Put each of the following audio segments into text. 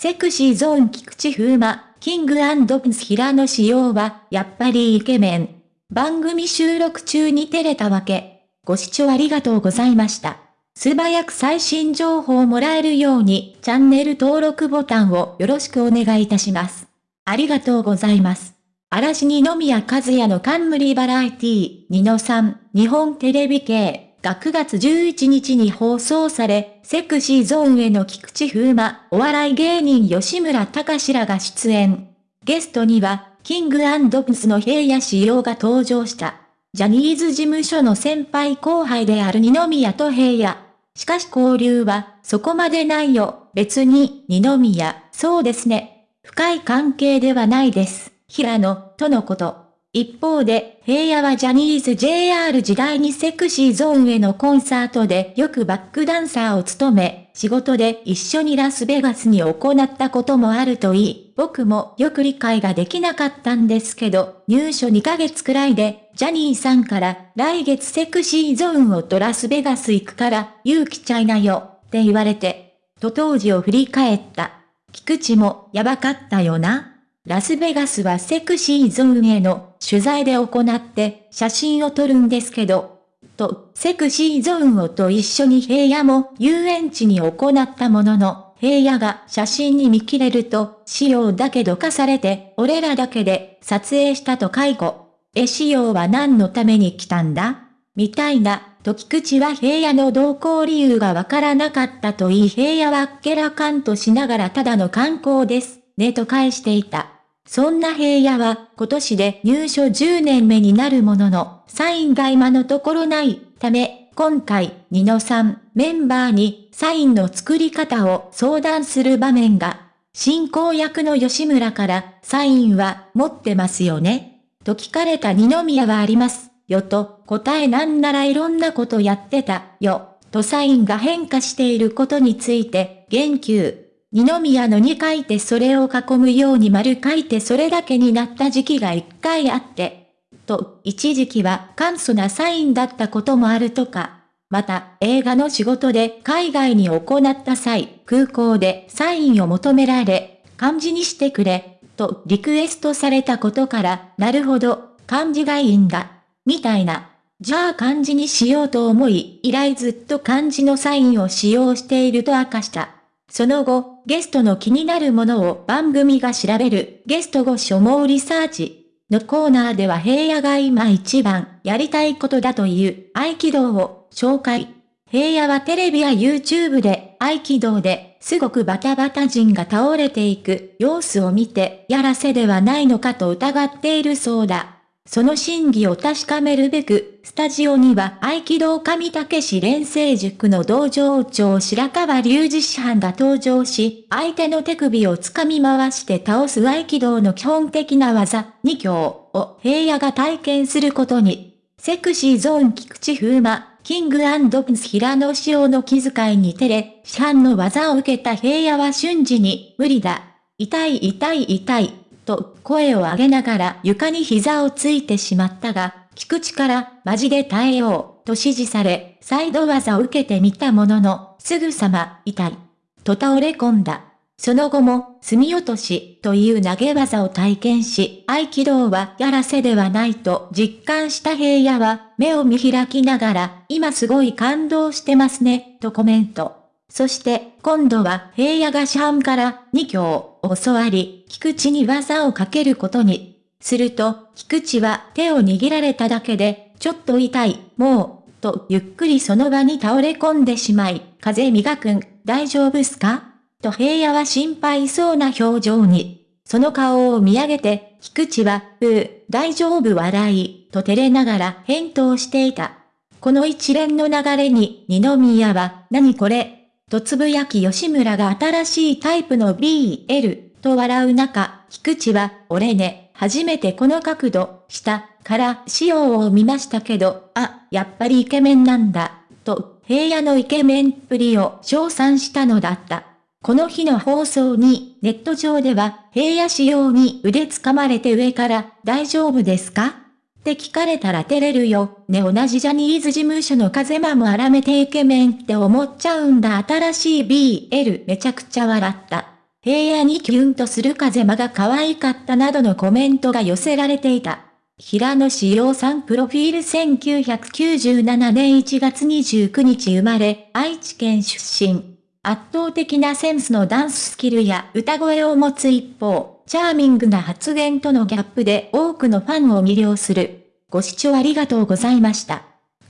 セクシーゾーン菊池風磨、キングプンス平野仕様は、やっぱりイケメン。番組収録中に照れたわけ。ご視聴ありがとうございました。素早く最新情報をもらえるように、チャンネル登録ボタンをよろしくお願いいたします。ありがとうございます。嵐二宮和也の冠バラエティ、ニノさん、日本テレビ系。が9月11日に放送され、セクシーゾーンへの菊池風磨、お笑い芸人吉村隆らが出演。ゲストには、キングプスの平野仕様が登場した。ジャニーズ事務所の先輩後輩である二宮と平野。しかし交流は、そこまでないよ。別に、二宮、そうですね。深い関係ではないです。平野、とのこと。一方で、平野はジャニーズ JR 時代にセクシーゾーンへのコンサートでよくバックダンサーを務め、仕事で一緒にラスベガスに行ったこともあるといい、僕もよく理解ができなかったんですけど、入所2ヶ月くらいで、ジャニーさんから来月セクシーゾーンをとラスベガス行くから、勇気ちゃいなよ、って言われて、と当時を振り返った。菊池もやばかったよな。ラスベガスはセクシーゾーンへの取材で行って写真を撮るんですけど、と、セクシーゾーンをと一緒に平野も遊園地に行ったものの、平野が写真に見切れると、仕様だけどかされて、俺らだけで撮影したと介護。え、仕様は何のために来たんだ？みたいな、と菊池は平野の同行理由がわからなかったと言い平野はっけらかんとしながらただの観光です、ねと返していた。そんな平野は今年で入所10年目になるものの、サインが今のところないため、今回、ニノさん、メンバーにサインの作り方を相談する場面が、進行役の吉村から、サインは持ってますよね。と聞かれた二宮はあります、よと、答えなんならいろんなことやってた、よ、とサインが変化していることについて、言及。二宮のに書いてそれを囲むように丸書いてそれだけになった時期が一回あって、と、一時期は簡素なサインだったこともあるとか、また、映画の仕事で海外に行った際、空港でサインを求められ、漢字にしてくれ、とリクエストされたことから、なるほど、漢字がいいんだ、みたいな。じゃあ漢字にしようと思い、以来ずっと漢字のサインを使用していると明かした。その後、ゲストの気になるものを番組が調べるゲスト後所網リサーチのコーナーでは平野が今一番やりたいことだという合気道を紹介。平野はテレビや YouTube で合気道ですごくバタバタ人が倒れていく様子を見てやらせではないのかと疑っているそうだ。その真偽を確かめるべく、スタジオには合気道上竹市連成塾の道場長白川隆二師範が登場し、相手の手首を掴み回して倒す合気道の基本的な技、2強を平野が体験することに。セクシーゾーン菊池風磨、キングプンス平野仕様の気遣いに照れ、師範の技を受けた平野は瞬時に、無理だ。痛い痛い痛い。と声を上げながら床に膝をついてしまったが、菊池からマジで耐えようと指示され、サイド技を受けてみたものの、すぐさま痛い。と倒れ込んだ。その後も、墨落としという投げ技を体験し、合気道はやらせではないと実感した平野は、目を見開きながら、今すごい感動してますね、とコメント。そして、今度は平野がシャンから2強を教わり、菊池に技をかけることに。すると、菊池は手を握られただけで、ちょっと痛い、もう、とゆっくりその場に倒れ込んでしまい、風磨くん、大丈夫すか？と平野は心配そうな表情に。その顔を見上げて、菊池は、うー、大丈夫笑い、と照れながら返答していた。この一連の流れに、二宮は、何これ、とつぶやき吉村が新しいタイプの BL と笑う中、菊池は、俺ね、初めてこの角度、下、から仕様を見ましたけど、あ、やっぱりイケメンなんだ、と、平野のイケメンっぷりを称賛したのだった。この日の放送に、ネット上では、平野仕様に腕つかまれて上から、大丈夫ですか？って聞かれたら照れるよ。ね同じジャニーズ事務所の風間も荒めてイケメンって思っちゃうんだ新しい BL めちゃくちゃ笑った。平野にキュンとする風間が可愛かったなどのコメントが寄せられていた。平野志陽さんプロフィール1997年1月29日生まれ、愛知県出身。圧倒的なセンスのダンススキルや歌声を持つ一方、チャーミングな発言とのギャップで多くのファンを魅了する。ご視聴ありがとうございました。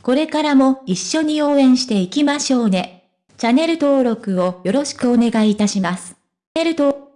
これからも一緒に応援していきましょうね。チャンネル登録をよろしくお願いいたします。チャンネル登